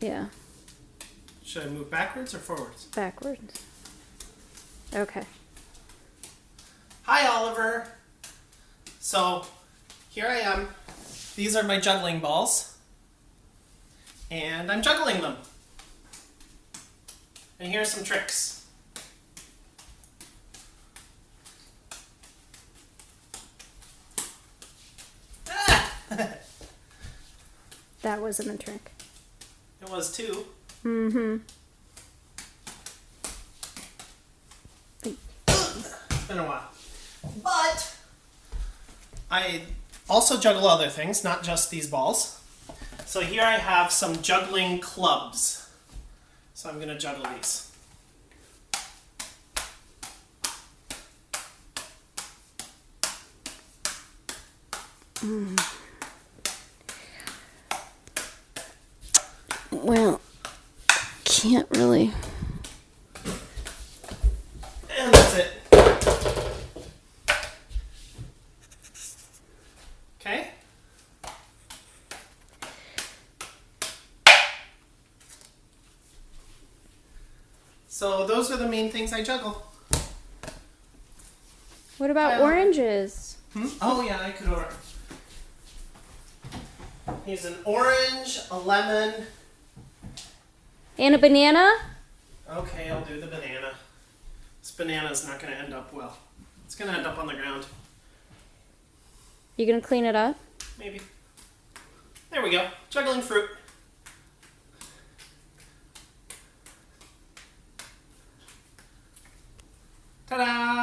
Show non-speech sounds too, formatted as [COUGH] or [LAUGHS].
Yeah, Should I move backwards or forwards? backwards. Okay. Hi, Oliver. So, here I am. These are my juggling balls. And I'm juggling them. And here's some tricks. Ah! [LAUGHS] That wasn't a trick. It was two. Mm-hmm. It's been a while. But I also juggle other things, not just these balls. So here I have some juggling clubs. So I'm going to juggle these. Well, can't really. And that's it. Okay? So those are the main things I juggle. What about oranges? Hmm? Oh yeah, I could order. Here's an orange, a lemon. And a banana? Okay, I'll do the banana. This banana's is not going to end up well. It's going to end up on the ground. You gonna clean it up? Maybe. There we go. Juggling fruit. Ta-da!